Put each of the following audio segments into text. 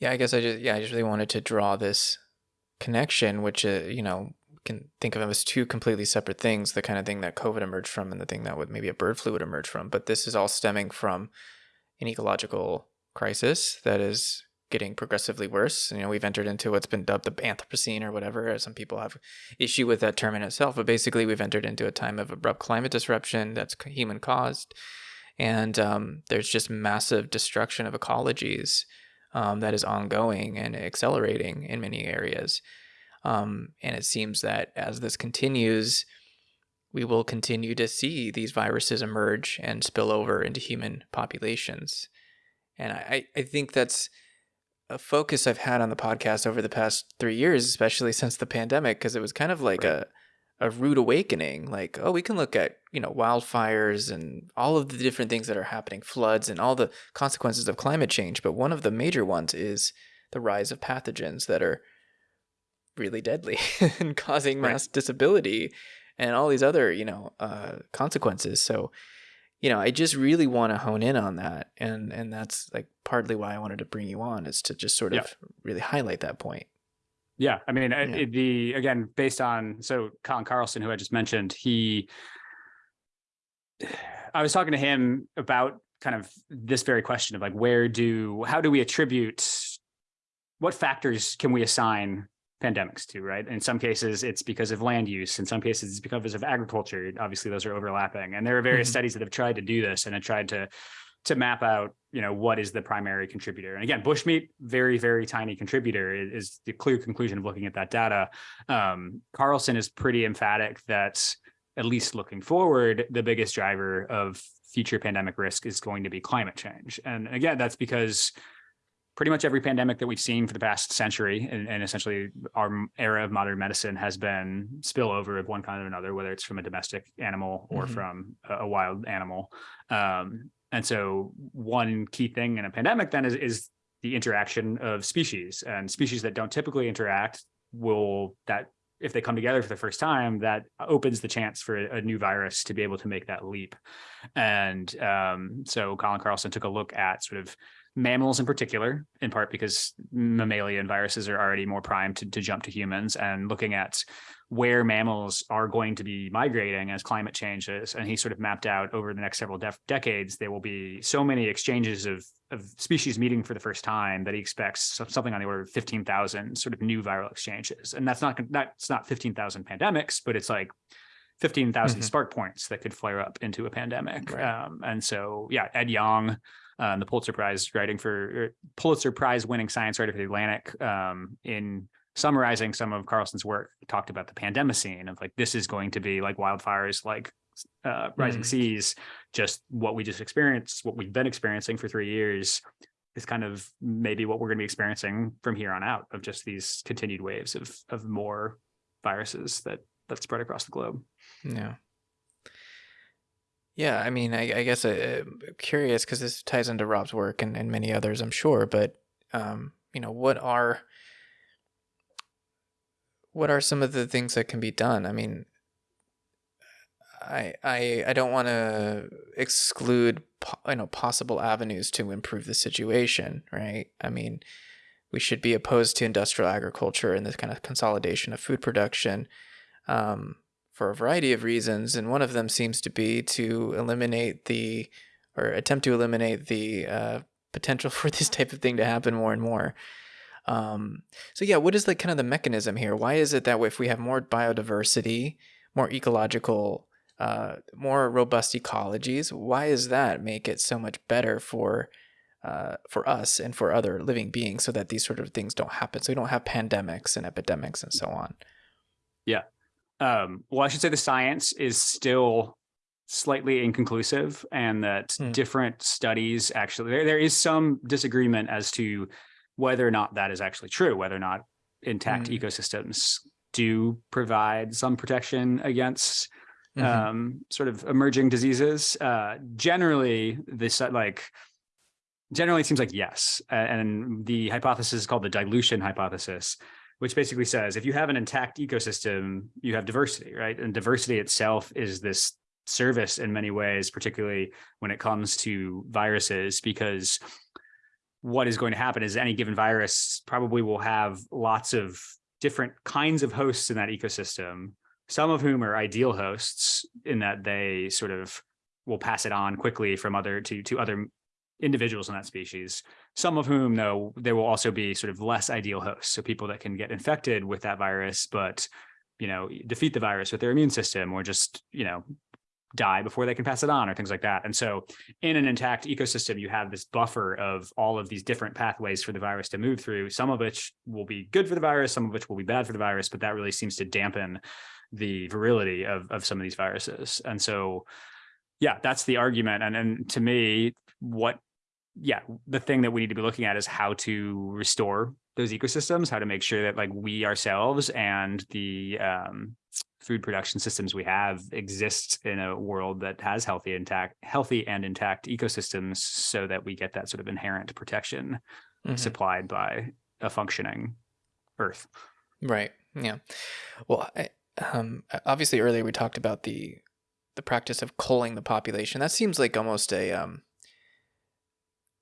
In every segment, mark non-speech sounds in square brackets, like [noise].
Yeah, I guess I just yeah, I just really wanted to draw this connection, which uh, you know can think of them as two completely separate things. The kind of thing that COVID emerged from, and the thing that would maybe a bird flu would emerge from. But this is all stemming from an ecological crisis that is getting progressively worse. You know, we've entered into what's been dubbed the Anthropocene or whatever. Some people have issue with that term in itself, but basically we've entered into a time of abrupt climate disruption that's human caused, and um, there's just massive destruction of ecologies um, that is ongoing and accelerating in many areas. Um, and it seems that as this continues, we will continue to see these viruses emerge and spill over into human populations. And I, I think that's a focus I've had on the podcast over the past three years, especially since the pandemic, because it was kind of like right. a a rude awakening. Like, oh, we can look at you know wildfires and all of the different things that are happening, floods and all the consequences of climate change. But one of the major ones is the rise of pathogens that are really deadly [laughs] and causing mass right. disability and all these other you know uh, consequences. So you know, I just really want to hone in on that. And and that's like partly why I wanted to bring you on is to just sort of yeah. really highlight that point. Yeah. I mean, yeah. the, again, based on, so Colin Carlson, who I just mentioned, he, [sighs] I was talking to him about kind of this very question of like, where do, how do we attribute, what factors can we assign pandemics to, right? In some cases, it's because of land use. In some cases, it's because of agriculture. Obviously, those are overlapping. And there are various mm -hmm. studies that have tried to do this and have tried to to map out, you know, what is the primary contributor. And again, bushmeat, very, very tiny contributor is, the clear conclusion of looking at that data. Um, Carlson is pretty emphatic that at least looking forward, the biggest driver of future pandemic risk is going to be climate change. And again, that's because pretty much every pandemic that we've seen for the past century and, and, essentially our era of modern medicine has been spillover of one kind or another, whether it's from a domestic animal or mm -hmm. from a, a, wild animal. Um, and so one key thing in a pandemic then is, is the interaction of species and species that don't typically interact will that if they come together for the first time, that opens the chance for a, new virus to be able to make that leap. And um, so Colin Carlson took a look at sort of mammals in particular, in part because mammalian viruses are already more primed to, to jump to humans and looking at where mammals are going to be migrating as climate changes. And he sort of mapped out over the next several decades, there will be so many exchanges of, of species meeting for the first time that he expects something on the order of 15,000 sort of new viral exchanges. And that's not, that's not 15,000 pandemics, but it's like 15,000 mm -hmm. spark points that could flare up into a pandemic. Right. Um, and so, yeah, Ed Yong, um, the Pulitzer Prize writing for er, Pulitzer Prize winning science writer for the Atlantic um, in summarizing some of Carlson's work talked about the pandemicene of like this is going to be like wildfires like uh, rising mm. seas just what we just experienced what we've been experiencing for three years is kind of maybe what we're going to be experiencing from here on out of just these continued waves of of more viruses that that spread across the globe yeah yeah, I mean, I, I guess uh, curious because this ties into Rob's work and, and many others, I'm sure. But um, you know, what are what are some of the things that can be done? I mean, I I I don't want to exclude you know possible avenues to improve the situation, right? I mean, we should be opposed to industrial agriculture and this kind of consolidation of food production. Um, for a variety of reasons, and one of them seems to be to eliminate the, or attempt to eliminate the uh, potential [laughs] for this type of thing to happen more and more. Um, so yeah, what is like kind of the mechanism here? Why is it that if we have more biodiversity, more ecological, uh, more robust ecologies, why does that make it so much better for uh, for us and for other living beings so that these sort of things don't happen? So we don't have pandemics and epidemics and so on. Yeah, um, well, I should say the science is still slightly inconclusive and that mm. different studies actually, there, there is some disagreement as to whether or not that is actually true, whether or not intact mm. ecosystems do provide some protection against mm -hmm. um, sort of emerging diseases. Uh, generally, this like generally it seems like yes, and the hypothesis is called the dilution hypothesis, which basically says if you have an intact ecosystem, you have diversity, right? And diversity itself is this service in many ways, particularly when it comes to viruses, because what is going to happen is any given virus probably will have lots of different kinds of hosts in that ecosystem, some of whom are ideal hosts in that they sort of will pass it on quickly from other to to other individuals in that species. Some of whom, though, there will also be sort of less ideal hosts. So people that can get infected with that virus, but you know, defeat the virus with their immune system or just, you know, die before they can pass it on or things like that. And so in an intact ecosystem, you have this buffer of all of these different pathways for the virus to move through, some of which will be good for the virus, some of which will be bad for the virus, but that really seems to dampen the virility of, of some of these viruses. And so, yeah, that's the argument. And, and to me, what, yeah, the thing that we need to be looking at is how to restore those ecosystems, how to make sure that like we ourselves and the um, food production systems we have exist in a world that has healthy intact healthy and intact ecosystems so that we get that sort of inherent protection mm-hmm. supplied by a functioning earth. Right. Yeah. Well I, um, obviously earlier we talked about the the practice of culling the population. That seems like almost a um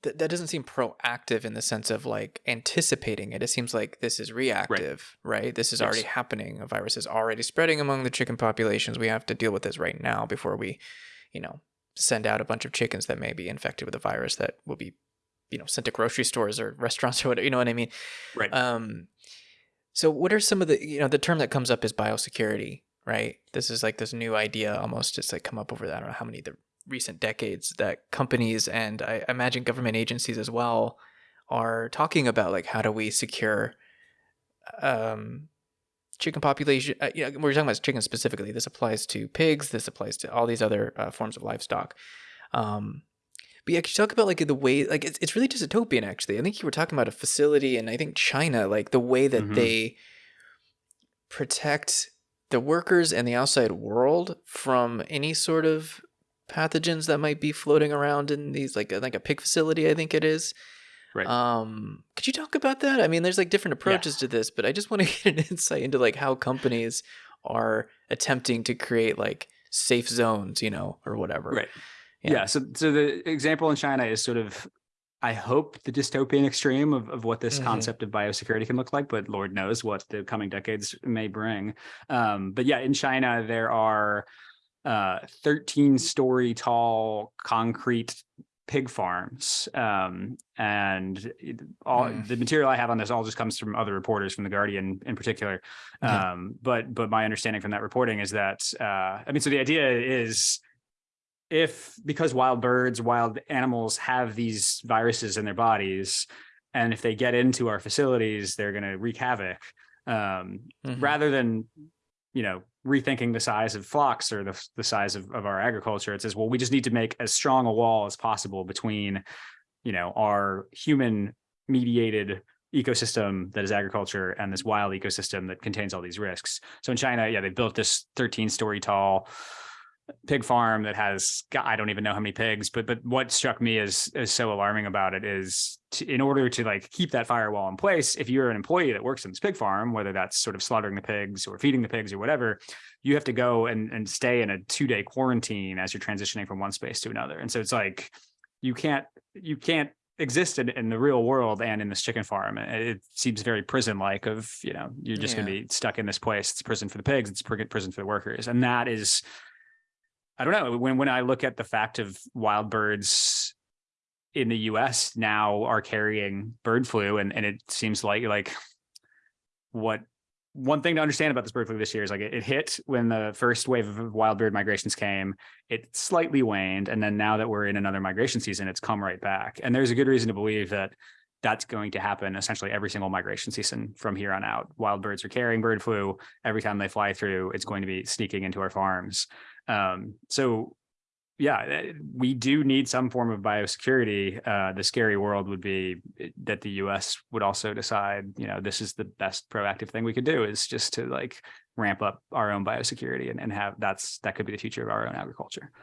that, that doesn't seem proactive in the sense of like anticipating it. It seems like this is reactive, right? right? This is yes. already happening. A virus is already spreading among the chicken populations. We have to deal with this right now before we, you know, send out a bunch of chickens that may be infected with a virus that will be, you know, sent to grocery stores or [laughs] restaurants or whatever. You know what I mean? Right. Um. So, what are some of the you know the term that comes up is biosecurity, right? This is like this new idea almost. It's like come up over that. I don't know how many the recent decades that companies and I imagine government agencies as well are talking about like how do we secure um, chicken population uh, you know, we're talking about chicken specifically this applies to pigs this applies to all these other uh, forms of livestock um, but yeah, could you talk about like the way like it's, it's really dystopian actually. I think you were talking about a facility and I think China, like the way that mm-hmm. they protect the workers and the outside world from any sort of pathogens that might be floating around in these like like a pig facility i think it is right um could you talk about that i mean there's like different approaches yeah. to this but i just want to [laughs] get an insight into like how companies are attempting to create like safe zones you know or whatever right yeah. yeah so so the example in china is sort of I hope the dystopian extreme of, of what this mm-hmm. concept of biosecurity can look like, but Lord knows what the coming decades may bring. Um, but yeah, in China, there are uh, 13 story tall concrete pig farms um, and all mm. the material i have on this all just comes from other reporters from the guardian in particular um, but but my understanding from that reporting is that uh, i mean so the idea is if because wild birds wild animals have these viruses in their bodies and if they get into our facilities they're going to wreak havoc um, mm-hmm. rather than you know rethinking the size of flocks or the, the size of, of our agriculture it says well we just need to make as strong a wall as possible between you know our human mediated ecosystem that is agriculture and this wild ecosystem that contains all these risks. So in china yeah they built this 13 story tall pig farm that has I don't even know how many pigs, but but what struck me as as so alarming about it is to, in order to like keep that firewall in place, if you're an employee that works in this pig farm, whether that's sort of slaughtering the pigs or feeding the pigs or whatever, you have to go and and stay in a two day quarantine as you're transitioning from one space to another. And so it's like you can't you can't exist in, in the real world and in this chicken farm. It seems very prison like of, you know, you're just yeah. going to be stuck in this place. It's prison for the pigs. It's prison for the workers. And that is I don't know when when I look at the fact of wild birds in the US now are carrying bird flu and and it seems like like what one thing to understand about this bird flu this year is like it, it hit when the first wave of wild bird migrations came it slightly waned and then now that we're in another migration season it's come right back. And there's a good reason to believe that that's going to happen essentially every single migration season from here on out wild birds are carrying bird flu every time they fly through it's going to be sneaking into our farms um, so yeah, eh, we do need some form of biosecurity. Uh, the scary world would be eh, that the U.S. would also decide, you know, this is the best proactive thing we could do is just to like ramp up our own biosecurity and, and have that's that could be the future of our own agriculture. [sighs]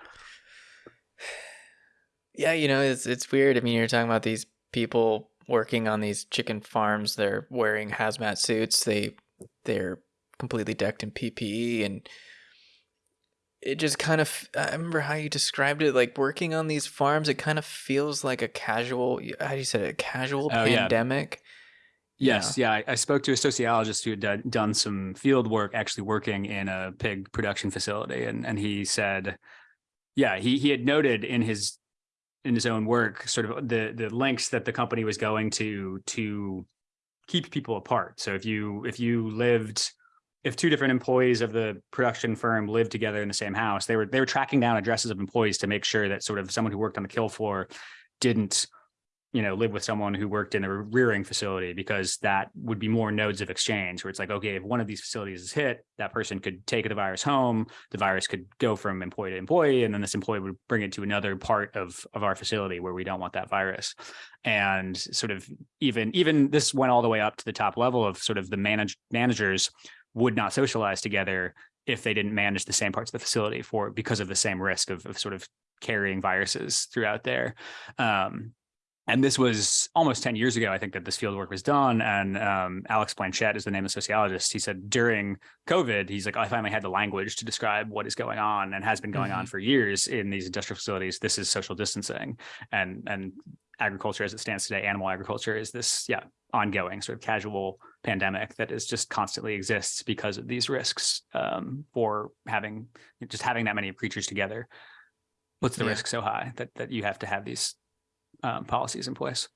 Yeah, you know, it's it's weird. I mean, you're talking about these people working on these chicken farms. They're wearing hazmat suits. They they're completely decked in PPE and it just kind of I remember how you described it like working on these farms it kind of feels like a casual how do you say it a casual Oh, yeah. pandemic Yes, yeah. I, I spoke to a sociologist who had done, done some field work, actually working in a pig production facility, and and he said, yeah, he he had noted in his in his own work sort of the the lengths that the company was going to to keep people apart. So if you if you lived if two different employees of the production firm lived together in the same house, they were they were tracking down addresses of employees to make sure that sort of someone who worked on the kill floor didn't you know live with someone who worked in a rearing facility because that would be more nodes of exchange where it's like okay if one of these facilities is hit that person could take the virus home the virus could go from employee to employee and then this employee would bring it to another part of of our facility where we don't want that virus. And sort of even even this went all the way up to the top level of sort of the manage managers would not socialize together if they didn't manage the same parts of the facility for because of the same risk of, of sort of carrying viruses throughout there. Um, and this was almost 10 years ago, I think, that this field work was done. And um, Alex Blanchette is the name of the sociologist. He said during COVID, he's like, I finally had the language to describe what is going on and has been going Mhm. on for years in these industrial facilities. This is social distancing. And and agriculture as it stands today, animal agriculture is this, yeah, ongoing sort of casual pandemic that is just constantly exists because of these risks um, for having just having that many creatures together. What's the Yeah. risk so high that that you have to have these um, policies in place.